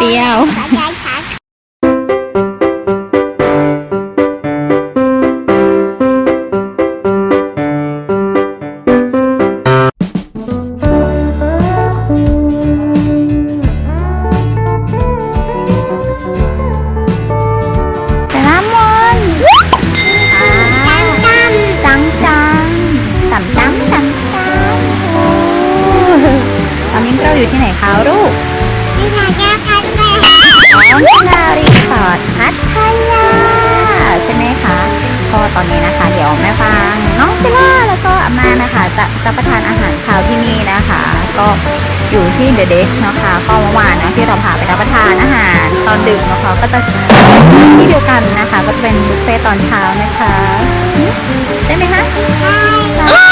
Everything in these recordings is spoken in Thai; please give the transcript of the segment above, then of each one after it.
不要。 จะจะประทานอาหารเช้าที่นี่นะคะ ก็อยู่ที่เดอะเดสนะคะก็เมื่อวานนะที่เราพาไปรับประทานอาหารตอนดึกนะคะก็จะที่เดียวกันนะคะ ก็จะเป็นบุฟเฟ่ตอนเช้านะคะใช่ไหมคะใช่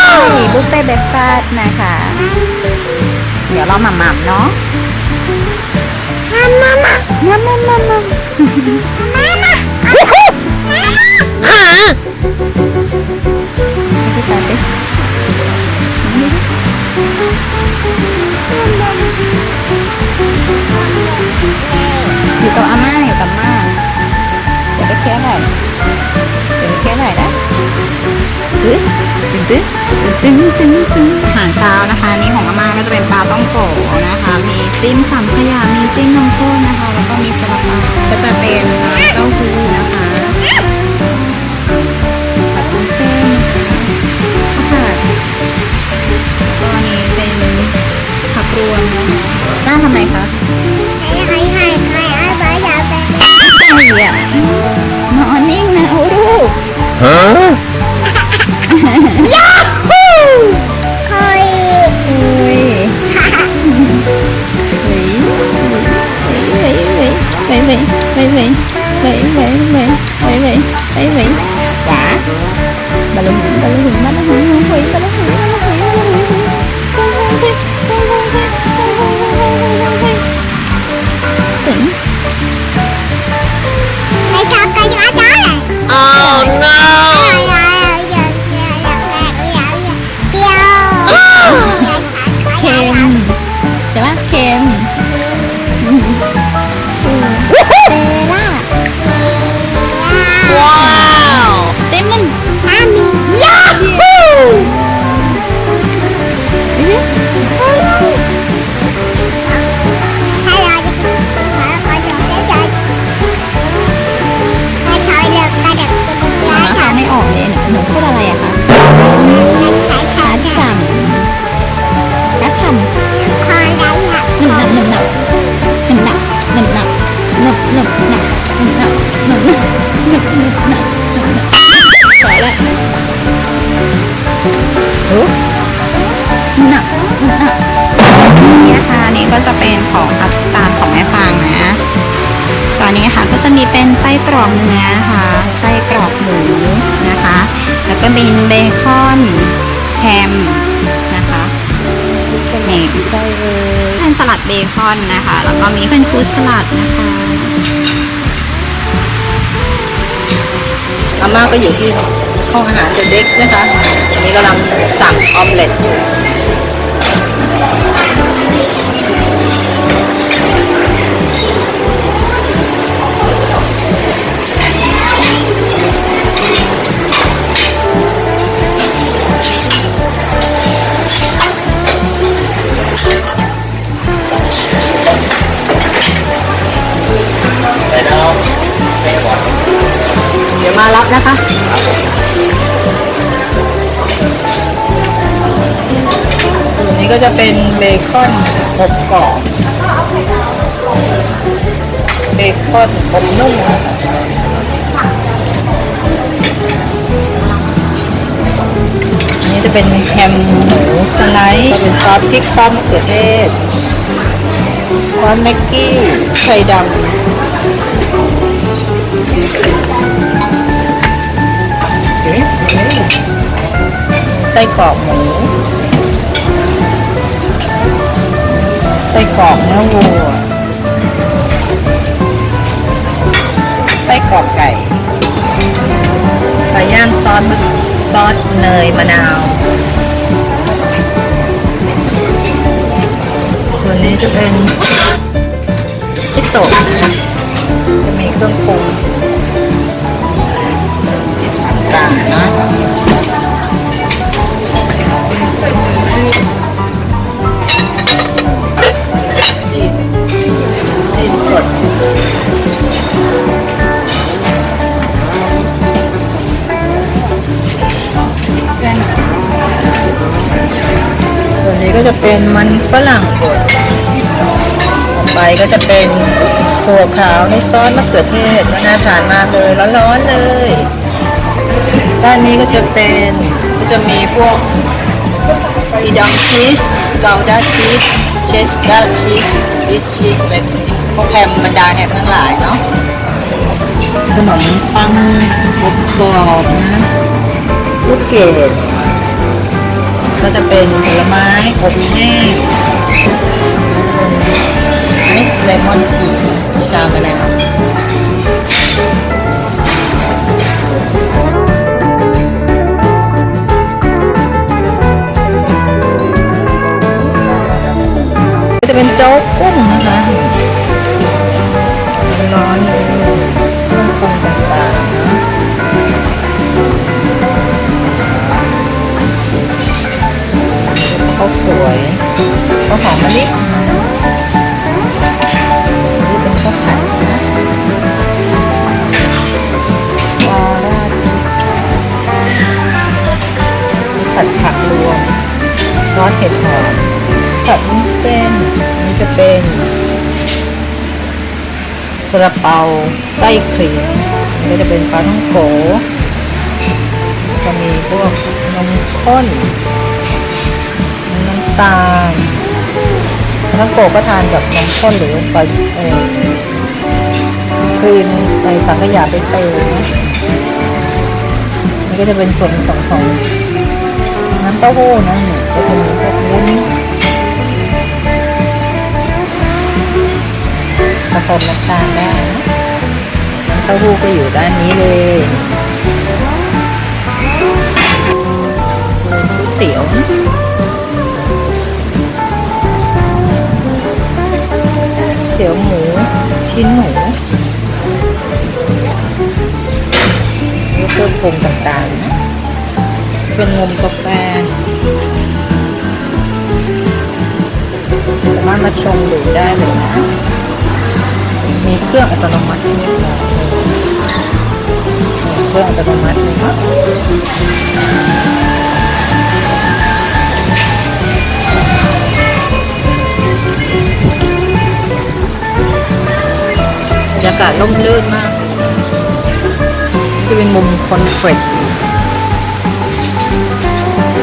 บุฟเฟ่เบรคฟาสต์นะคะ เดี๋ยวเราหม่ำๆเนาะมามามามามามามามามาพี่ตาดิ อยู่กับอาม่าอยู่กับม่าเดี๋ยวไปเคี้ยวหน่อยเดี๋ยวไปเคี้ยวหน่อยนะตึ๊ดตึ๊ดตึ๊ดตึ๊ดตึ๊ดตึ๊ดอาหารเช้านะคะนี่ของอาม่าก็จะเป็นปลาต้องโกะนะคะ มีจิ้มสัมขยามีจิ้มนมข้นนะคะ แล้วก็มีสลัดก็จะเป็นน้ำเต้าหู้นะคะ ยเฮ้ยเฮ้ยเฮ้ยเฮ้ยเฮ้ยเฮ้ยเฮ้ยเฮ้ยเฮ้ยหวาบาลูนบาลูนบ จะเป็นของอาจารย์ของแม่ฟางนะจานนี้ค่ะก็จะมีเป็นไส้กรอกเนื้อค่ะไส้กรอกหมูนะคะ แล้วก็มีเบคอนแฮมนะคะนี่เป็นสลัดเบคอนนะคะ แล้วก็มีเป็นฟรุตสลัดนะคะอาม่าก็อยู่ที่ห้องอาหารเดอะเด็กนะคะอันนี้กำลังสั่งออมเล็ตอยู่ จะเป็นเบคอนอบกรอบ เบคอนอบนุ่มอันนี้จะเป็นแฮมหมูสไลด์เป็นซอสพริกซอสมะเขือเทศซอสแม็กกี้ไข่ดำไส้กรอกหมู ไส้กรอกเนื้อวัว ไส้กรอกไก่ไก่ย่างซอสซอสเนยมะนาว เป็นมันฝรั่งบดต่อไปก็จะเป็นถั่วขาวในซอสมะเขือเทศก็น่าทานมากเลยร้อนๆเลย ด้านนี้ก็จะเป็นก็จะมีพวกอีดองชีสเกาดาชีสเชสดาชีสดิชชีสอะไรพวกนี้พวกแฮมบรรดาแฮมทั้งหลายเนาะขนมปังกรอบๆนะลูกเกด ก็จะเป็นผลไม้อบแห้งไอซ์เลมอนทีชามะนาวจะเป็นโจ๊กกุ้งนะคะร้อน วยข้าวหอมมะลินี่เป็นข้าวผัดนะปลาราดผัดผักรวม ซอสเห็ดหอมผัดวุ้นเส้น นี่จะเป็นซาลาเปาไส้ครีมก็จะเป็นปลาท่องโกก็มีพวกนมข้นำตาลน้ำโกก็ทานกับน้ำข้นหรือปเออครีมในสังขยาใบเตยนะนี่ก็จะเป็นส่วนผสมของน้ำเต้าหู้นะนี่ก็จะมีพวกวุ้นผสมน้ำตาลได้นะน้ำเต้าหู้ก็อยู่ด้านนี้เลยก๋วยเตี๋ยว เตี๋ยวหมูชิ้นหมูนี่เครื่องปรุงต่างๆนะเป็นนมกาแฟสามารถมาชงดื่มได้เลยนะ มีเครื่องอัตโนมัตินี่ค่ะเครื่องอัตโนมัติเลยเนาะากาศร่มรื่นมาก จะเป็นมุมคอนเฟรช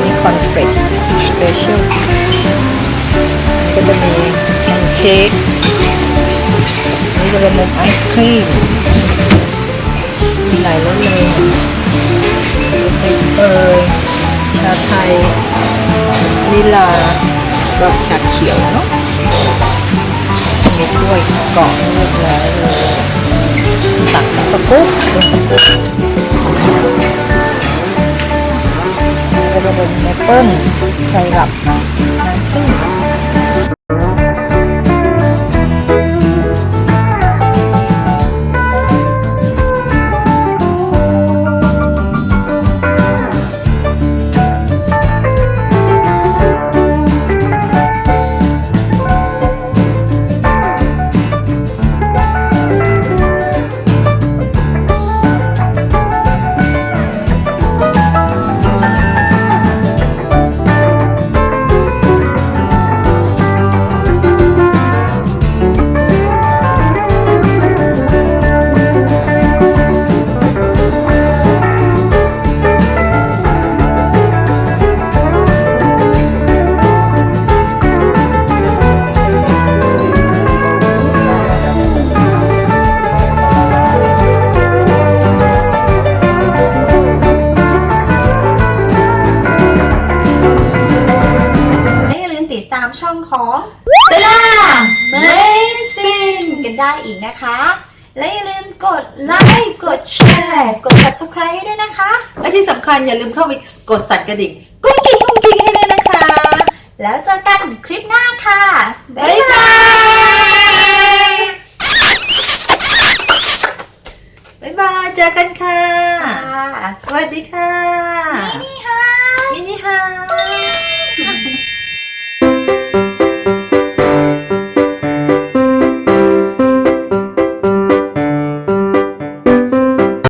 นี่คอนเฟรชสเปเชียลก็จะมีแพนเค้กนี่จะเป็นมุมไอศครีมมีหลายรสเลยเอยชาไทยลิลากับชาเขียวเนาะ มีกล้วยเกาะเรียบร้อยเลยตักสกุ๊ปเกู๊ปก็จะเป็นแอปเปิ้ลไซรัปน้ำตามช่องของเซล่าเมซินกันได้อีกนะคะ และอย่าลืมกดไลค์กดแชร์กด subscribe ด้วยนะคะ และที่สำคัญอย่าลืมเข้าไปกดสั่นกระดิ่งกุ้งกิ้งกุ้งกิ้งให้เลยนะคะ แล้วเจอกันคลิปหน้าค่ะ บ๊ายบายบ๊ายบายเจอกันค่ะ สวัสดีค่ะ